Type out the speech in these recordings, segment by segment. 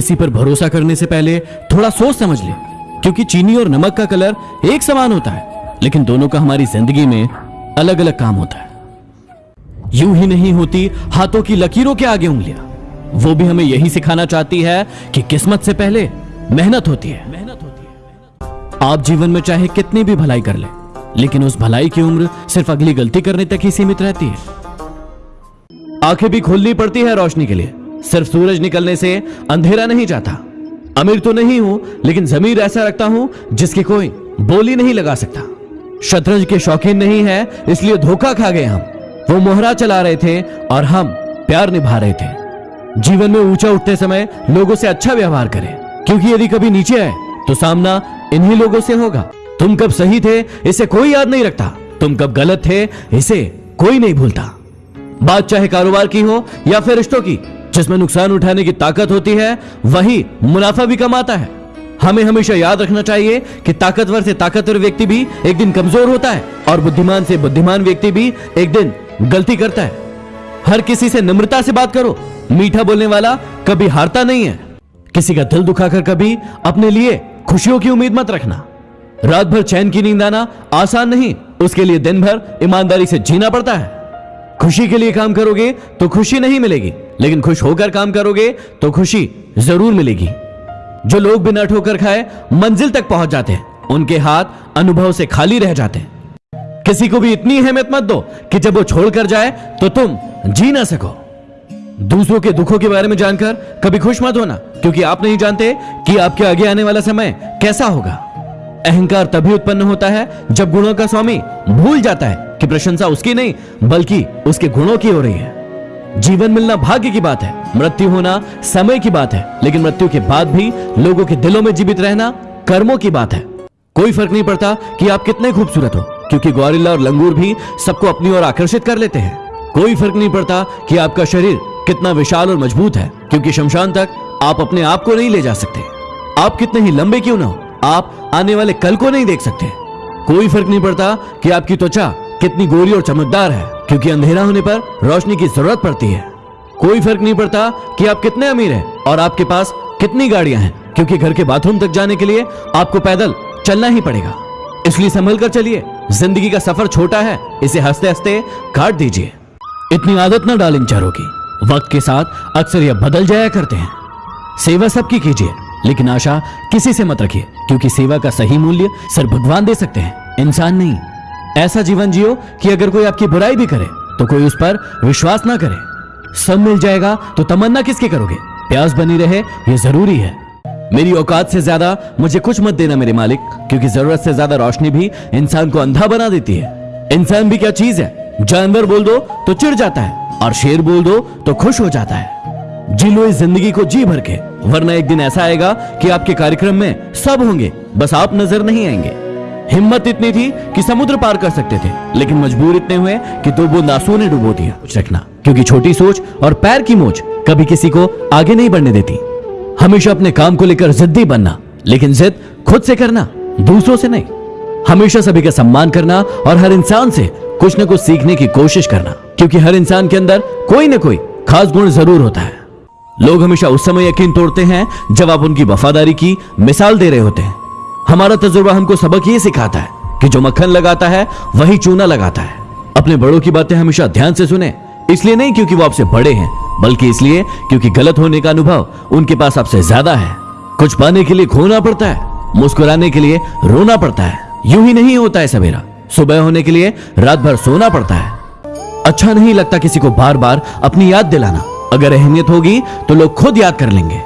किसी पर भरोसा करने से पहले थोड़ा सोच समझ ले, क्योंकि चीनी और नमक का कलर एक समान होता है, लेकिन दोनों का हमारी ज़िंदगी में अलग अलग काम होता है। यूँ ही नहीं होती, हाथों की लकीरों के आगे उंगलियाँ। वो भी हमें यही सिखाना चाहती है कि किस्मत से पहले मेहनत होती है मेहनत होती है। आप जीवन में चाहे कितनी भी भलाई कर ले, लेकिन उस भलाई की उम्र सिर्फ़ अगली गलती करने तक ही सीमित रहती है। आँखें भी खोलनी पड़ती है रोशनी के लिए। सिर्फ़ सूरज निकलने से अंधेरा नहीं जाता। अमीर तो नहीं हूँ, लेकिन जमीर ऐसा रखता हूँ जिसकी कोई बोली नहीं लगा सकता। शतरंज के शौकीन नहीं है, इसलिए धोखा खा गए हम। वो मोहरा चला रहे थे और हम प्यार निभा रहे थे। जीवन में ऊँचा उठते समय लोगों से अच्छा व्यवहार करें, क्योंकि यदि कभी नीचे आए तो सामना इन्हीं लोगों से होगा। तुम कब सही थे, इसे कोई याद नहीं रखता। तुम कब गलत थे, इसे कोई नहीं भूलता। बात चाहे कारोबार की हो या फिर रिश्तों की जिसमें नुकसान उठाने की ताकत होती है, वही मुनाफा भी कमाता है। हमें हमेशा याद रखना चाहिए कि ताकतवर से ताकतवर व्यक्ति भी एक दिन कमज़ोर होता है और बुद्धिमान से बुद्धिमान व्यक्ति भी एक दिन गलती करता है। हर किसी से नम्रता से बात करो। मीठा बोलने वाला कभी हारता नहीं है। किसी का दिल दुखाकर कभी अपने लिए खुशियों की उम्मीद मत रखना। रात भर चैन की नींद आना आसान नहीं, उसके लिए दिन भर ईमानदारी से जीना पड़ता है। खुशी के लिए काम करोगे तो खुशी नहीं मिलेगी। लेकिन खुश होकर काम करोगे तो खुशी ज़रूर मिलेगी। जो लोग बिना ठोकर खाए, मंजिल तक पहुँच जाते हैं। उनके हाथ अनुभव से खाली रह जाते हैं। किसी को भी इतनी अहमियत मत दो कि जब वो छोड़कर जाए तो तुम जी ना सको। दूसरों के दुखों के बारे में जानकर कभी खुश मत होना, क्योंकि आप नहीं जानते कि आपके आगे आने वाला समय कैसा होगा। अहंकार तभी उत्पन्न होता है जब गुणों का स्वामी भूल जाता है कि प्रशंसा उसकी नहीं, बल्कि उसके गुणों की हो रही है। जीवन मिलना भाग्य की बात है, मृत्यु होना समय की बात है, लेकिन मृत्यु के बाद भी लोगों के दिलों में जीवित रहना कर्मों की बात है। कोई फ़र्क नहीं पड़ता कि आप कितने खूबसूरत हो, क्योंकि गौरिल्ला और लंगूर भी सबको अपनी ओर आकर्षित कर लेते हैं। कोई फ़र्क नहीं पड़ता कि आपका शरीर कितना विशाल और मज़बूत है, क्योंकि शमशान तक आप अपने आप को नहीं ले जा सकते। आप कितने ही लंबे क्यों ना हो, आप आने वाले कल को नहीं देख सकते। कोई फ़र्क नहीं पड़ता कि आपकी त्वचा कितनी गोरी और चमकदार है। क्योंकि अंधेरा होने पर रोशनी की ज़रूरत पड़ती है। कोई फ़र्क नहीं पड़ता कि आप कितने अमीर हैं और आपके पास कितनी गाड़ियाँ हैं, क्योंकि घर के बाथरूम तक जाने के लिए आपको पैदल चलना ही पड़ेगा। इसलिए संभल कर चलिए। ज़िंदगी का सफ़र छोटा है, इसे हँसते हँसते काट दीजिए। इतनी आदत ना डाल इन चारों की। वक्त के साथ अक्सर यह बदल जाया करते हैं। सेवा सबकी कीजिए, लेकिन आशा किसी से मत रखिए, क्योंकि सेवा का सही मूल्य सिर्फ़ भगवान दे सकते हैं। इंसान नहीं। ऐसा जीवन जियो कि अगर कोई आपकी बुराई भी करे तो कोई उस पर विश्वास ना करे। सब मिल जाएगा तो तमन्ना किसके करोगे? प्यास बनी रहे, ये ज़रूरी है। मेरी औकात से ज़्यादा मुझे कुछ मत देना मेरे मालिक, क्योंकि ज़रूरत से ज़्यादा रोशनी भी इंसान को अंधा बना देती है। इंसान भी क्या चीज़ है? जानवर बोल दो तो चिढ़ जाता है, और शेर बोल दो तो खुश हो जाता है। जी लो इस ज़िंदगी को जी भर के, वरना एक दिन ऐसा आएगा कि आपके कार्यक्रम में सब होंगे, बस आप नज़र नहीं आएँगे। हिम्मत इतनी थी कि समुद्र पार कर सकते थे, लेकिन मजबूर इतने हुए कि दो बूंद आंसुओं ने डुबो दिया। कुछ रखना क्योंकि छोटी सोच और पैर की मोच कभी किसी को आगे नहीं बढ़ने देती। हमेशा अपने काम को लेकर जिद्दी बनना, लेकिन जिद खुद से करना, दूसरों से नहीं। हमेशा सभी का सम्मान करना और हर इंसान से कुछ न कुछ सीखने की कोशिश करना, क्योंकि हर इंसान के अंदर कोई न कोई खास गुण ज़रूर होता है। लोग हमेशा उस समय यकीन तोड़ते हैं, जब आप उनकी वफादारी की मिसाल दे रहे होते हैं। हमारा तजुर्बा हमको सबक ये सिखाता है कि जो मक्खन लगाता है, वही चूना लगाता है। अपने बड़ों की बातें हमेशा ध्यान से सुने, इसलिए नहीं क्योंकि वो आपसे बड़े हैं, बल्कि इसलिए क्योंकि गलत होने का अनुभव उनके पास आपसे ज़्यादा है। कुछ पाने के लिए खोना पड़ता है, मुस्कुराने के लिए रोना पड़ता है। यूँ ही नहीं होता है सवेरा। सुबह होने के लिए रात भर सोना पड़ता है। अच्छा नहीं लगता किसी को बार बार अपनी याद दिलाना। अगर अहमियत होगी तो लोग खुद याद कर लेंगे।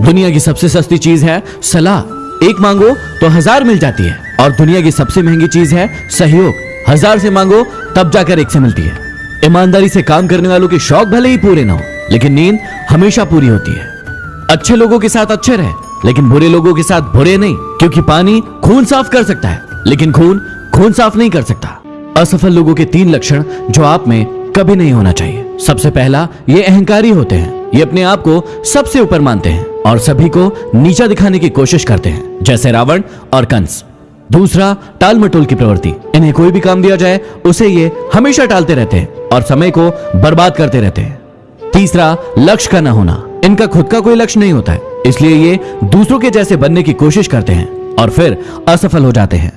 दुनिया की सबसे सस्ती चीज़ है सलाह। एक मांगो तो हज़ार मिल जाती है। और दुनिया की सबसे महँगी चीज़ है सहयोग। हज़ार से मांगो, तब जाकर एक से मिलती है। ईमानदारी से काम करने वालों के शौक भले ही पूरे ना हो, लेकिन नींद हमेशा पूरी होती है। अच्छे लोगों के साथ अच्छे रहे, लेकिन बुरे लोगों के साथ बुरे नहीं, क्योंकि पानी खून साफ़ कर सकता है, लेकिन खून खून साफ़ नहीं कर सकता। असफल लोगों के तीन लक्षण जो आप में कभी नहीं होना चाहिए। सबसे पहला, ये अहंकारी होते हैं। ये अपने आप को सबसे ऊपर मानते हैं। और सभी को नीचा दिखाने की कोशिश करते हैं, जैसे रावण और कंस। दूसरा टाल मटोल की प्रवृत्ति। इन्हें कोई भी काम दिया जाए, उसे ये हमेशा टालते रहते हैं और समय को बर्बाद करते रहते हैं। तीसरा, लक्ष्य का न होना। इनका खुद का कोई लक्ष्य नहीं होता है, इसलिए ये दूसरों के जैसे बनने की कोशिश करते हैं और फिर असफल हो जाते हैं।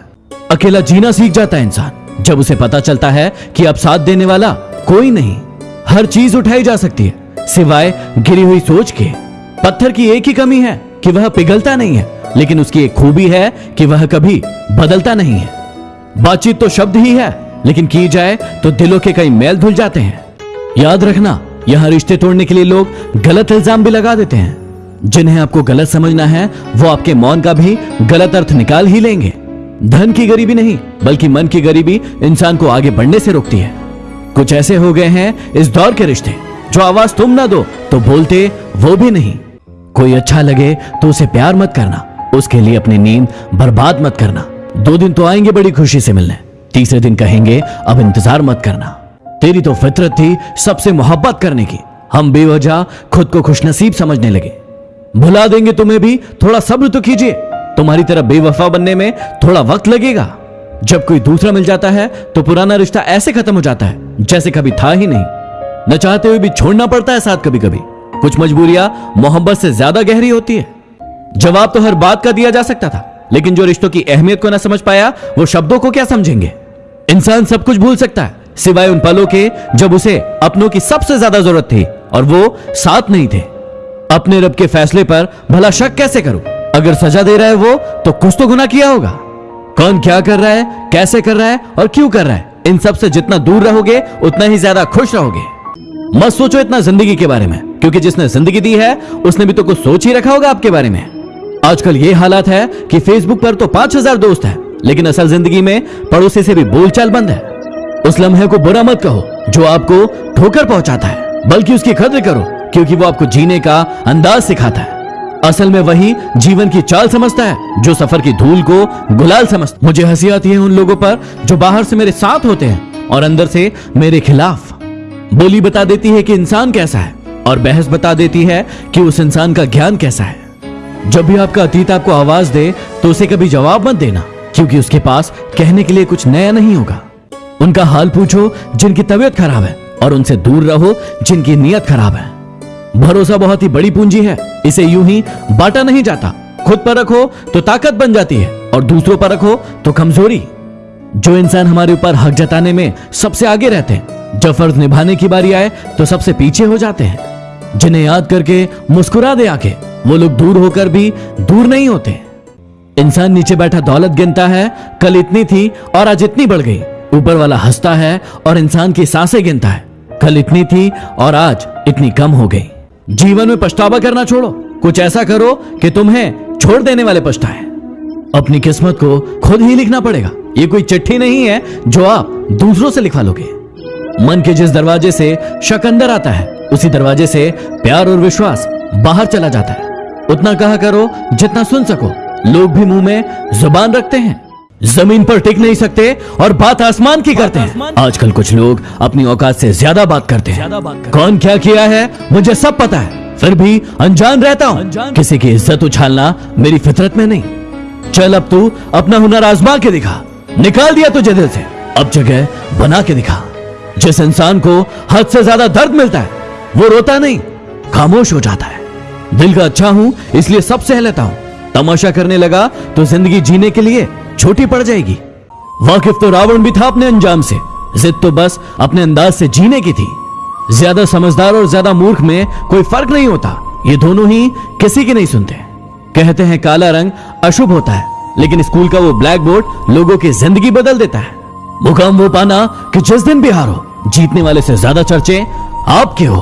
अकेला जीना सीख जाता है इंसान। जब उसे पता चलता है कि अब साथ देने वाला कोई नहीं, हर चीज़ उठाई जा सकती है, सिवाय गिरी हुई सोच के। पत्थर की एक ही कमी है कि वह पिघलता नहीं है, लेकिन उसकी एक खूबी है कि वह कभी बदलता नहीं है। बातचीत तो शब्द ही है, लेकिन की जाए तो दिलों के कई मैल धुल जाते हैं। याद रखना, यहाँ रिश्ते तोड़ने के लिए लोग गलत इल्ज़ाम भी लगा देते हैं। जिन्हें आपको गलत समझना है, वो आपके मौन का भी गलत अर्थ निकाल ही लेंगे। धन की गरीबी नहीं, बल्कि मन की गरीबी इंसान को आगे बढ़ने से रोकती है। कुछ ऐसे हो गए हैं इस दौर के रिश्ते, जो आवाज़ तुम ना दो तो बोलते वो भी नहीं। कोई अच्छा लगे तो उसे प्यार मत करना। उसके लिए अपनी नींद बर्बाद मत करना। दो दिन तो आएँगे बड़ी खुशी से मिलने। तीसरे दिन कहेंगे, अब इंतज़ार मत करना। तेरी तो फितरत थी सबसे मोहब्बत करने की। हम बेवजह खुद को खुशनसीब समझने लगे। भुला देंगे तुम्हें भी, थोड़ा सब्र तो कीजिए। तुम्हारी तरह बेवफा बनने में थोड़ा वक्त लगेगा। जब कोई दूसरा मिल जाता है तो पुराना रिश्ता ऐसे खत्म हो जाता है, जैसे कभी था ही नहीं। न चाहते हुए भी छोड़ना पड़ता है साथ कभी कभी कुछ मजबूरियाँ मोहब्बत से ज़्यादा गहरी होती है। जवाब तो हर बात का दिया जा सकता था, लेकिन जो रिश्तों की अहमियत को ना समझ पाया, वो शब्दों को क्या समझेंगे? इंसान सब कुछ भूल सकता है, सिवाय उन पलों के जब उसे अपनों की सबसे ज़्यादा ज़रूरत थी और वो साथ नहीं थे। अपने रब के फैसले पर भला शक कैसे करूँ? अगर सजा दे रहा है वो तो कुछ तो गुना किया होगा। कौन क्या कर रहा है, कैसे कर रहा है और क्यों कर रहा है? इन सबसे जितना दूर रहोगे, उतना ही ज़्यादा खुश रहोगे। मत सोचो इतना ज़िंदगी के बारे में। क्योंकि जिसने ज़िंदगी दी है, उसने भी तो कुछ सोच ही रखा होगा आपके बारे में। आजकल ये हालात है कि फेसबुक पर तो पाँच हज़ार दोस्त है, लेकिन असल ज़िंदगी में पड़ोसी से भी बोलचाल बंद है। उस लम्हे को बुरा मत कहो, जो आपको ठोकर पहुंचाता है, बल्कि उसकी कद्र करो, क्योंकि वो आपको जीने का अंदाज सिखाता है। असल में वही जीवन की चाल समझता है, जो सफ़र की धूल को गुलाल समझता मुझे हँसी आती है उन लोगों पर, जो बाहर से मेरे साथ होते हैं और अंदर से मेरे खिलाफ। बोली बता देती है कि इंसान कैसा है। और बहस बता देती है कि उस इंसान का ज्ञान कैसा है। जब भी आपका अतीत आपको आवाज़ दे तो उसे कभी जवाब मत देना, क्योंकि उसके पास कहने के लिए कुछ नया नहीं होगा। उनका हाल पूछो, जिनकी तबीयत खराब है, और उनसे दूर रहो, जिनकी नीयत खराब है। भरोसा बहुत ही बड़ी पूंजी है, इसे यूँ ही बांटा नहीं जाता। खुद पर रखो तो ताकत बन जाती है, और दूसरों पर रखो तो कमज़ोरी। जो इंसान हमारे ऊपर हक जताने में सबसे आगे रहते हैं, जब फ़र्ज़ निभाने की बारी आए तो सबसे पीछे हो जाते हैं। जिन्हें याद करके मुस्कुरा दे आके वो लोग दूर होकर भी दूर नहीं होते। इंसान नीचे बैठा दौलत गिनता है, कल इतनी थी और आज इतनी बढ़ गई। ऊपर वाला हंसता है और इंसान की साँसें गिनता है। कल इतनी थी और आज इतनी कम हो गई। जीवन में पछतावा करना छोड़ो। कुछ ऐसा करो कि तुम्हें छोड़ देने वाले पछताए। अपनी किस्मत को खुद ही लिखना पड़ेगा। ये कोई चिट्ठी नहीं है जो आप दूसरों से लिखवा लोगे। मन के जिस दरवाजे से शक अंदर आता है उसी दरवाजे से प्यार और विश्वास बाहर चला जाता है। उतना कहा करो जितना सुन सको। लोग भी मुँह में ज़ुबान रखते हैं। ज़मीन पर टिक नहीं सकते और बात आसमान की करते हैं। आजकल कुछ लोग अपनी औकात से ज़्यादा बात करते हैं। कौन क्या किया है, मुझे सब पता है। फिर भी अनजान रहता हूँ। किसी की इज़्ज़त उछालना मेरी फितरत में नहीं। चल अब तू अपना हुनर आजमा के दिखा। निकाल दिया तुझे दिल से। अब जगह बना के दिखा। जिस इंसान को हद से ज़्यादा दर्द मिलता है वो रोता नहीं, खामोश हो जाता है। दिल का अच्छा हूँ, इसलिए सब सह लेता हूँ। तमाशा करने लगा तो ज़िंदगी जीने के लिए छोटी पड़ जाएगी। वाकिफ तो रावण भी था अपने अंजाम से। जिद तो बस अपने अंदाज से जीने की थी। ज़्यादा समझदार और ज़्यादा मूर्ख में कोई फ़र्क नहीं होता। ये दोनों ही किसी की नहीं सुनते। कहते हैं काला रंग अशुभ होता है, लेकिन स्कूल का वो ब्लैक बोर्ड लोगों की ज़िंदगी बदल देता है। मुकाम वो पाना कि जिस दिन भी हारो, जीतने वाले से ज़्यादा चर्चे आपके हो।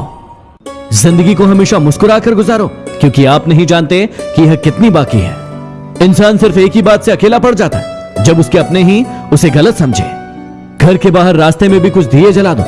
ज़िंदगी को हमेशा मुस्कुराकर गुजारो, क्योंकि आप नहीं जानते कि यह कितनी बाकी है। इंसान सिर्फ़ एक ही बात से अकेला पड़ जाता है। जब उसके अपने ही, उसे गलत समझे। घर के बाहर रास्ते में भी कुछ दिए जला दो।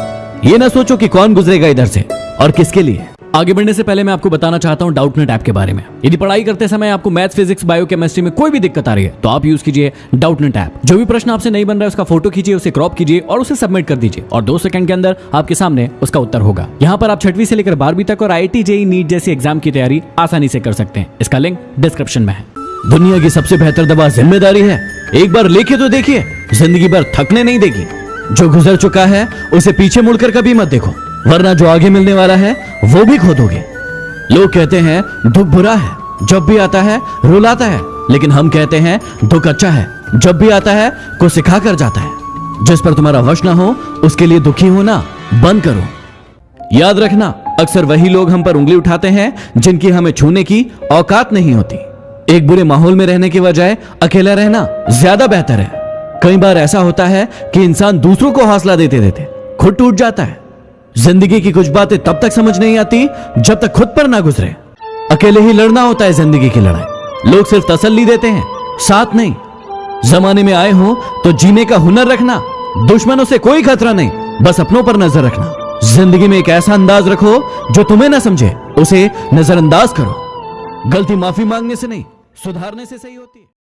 ये ना सोचो कि कौन गुजरेगा इधर से, और किसके लिए। आगे बढ़ने से पहले मैं आपको बताना चाहता हूँ डाउटनेट ऐप के बारे में। यदि पढ़ाई करते समय आपको मैथ्स फिजिक्स बायो केमिस्ट्री में कोई भी दिक्कत आ रही है तो आप यूज़ कीजिए डाउटनेट ऐप जो भी प्रश्न आपसे नहीं बन रहा है, उसका फ़ोटो खींचिए, उसे क्रॉप कीजिए और उसे सबमिट कर दीजिए। और दो सेकंड के अंदर आपके सामने उसका उत्तर होगा। यहाँ पर आप छठवीं से लेकर बारहवीं तक और आई जेई नीट जैसी एग्ज़ाम की तैयारी आसानी से कर सकते हैं। इसका लिंक डिस्क्रिप्शन में है। दुनिया की सबसे बेहतर दवा ज़िम्मेदारी है। एक बार लेके तो देखिए, ज़िंदगी भर थकने नहीं देगी। जो गुजर चुका है, उसे पीछे मुड़कर कभी मत देखो। वरना जो आगे मिलने वाला है, वो भी खो दोगे। लोग कहते हैं, दुख बुरा है, जब भी आता है, रुलाता है। लेकिन हम कहते हैं, दुख अच्छा है, जब भी आता है, को सिखा कर जाता है। जिस पर तुम्हारा वश ना हो, उसके लिए दुखी होना बंद करो। याद रखना, अक्सर वही लोग हम पर उंगली उठाते हैं, जिनकी हमें छूने की औकात नहीं होती। एक बुरे माहौल में रहने के बजाय अकेला रहना ज़्यादा बेहतर है। कई बार ऐसा होता है कि इंसान दूसरों को हौसला देते देते खुद टूट जाता है। ज़िंदगी की कुछ बातें तब तक समझ नहीं आती जब तक खुद पर ना गुजरे। अकेले ही लड़ना होता है ज़िंदगी की लड़ाई। लोग सिर्फ़ तसल्ली देते हैं, साथ नहीं। जमाने में आए हो तो जीने का हुनर रखना, दुश्मनों से कोई खतरा नहीं, बस अपनों पर नज़र रखना। ज़िंदगी में एक ऐसा अंदाज रखो जो तुम्हें ना समझे, उसे नजरअंदाज करो। गलती माफ़ी मांगने से नहीं, सुधारने से सही होती है।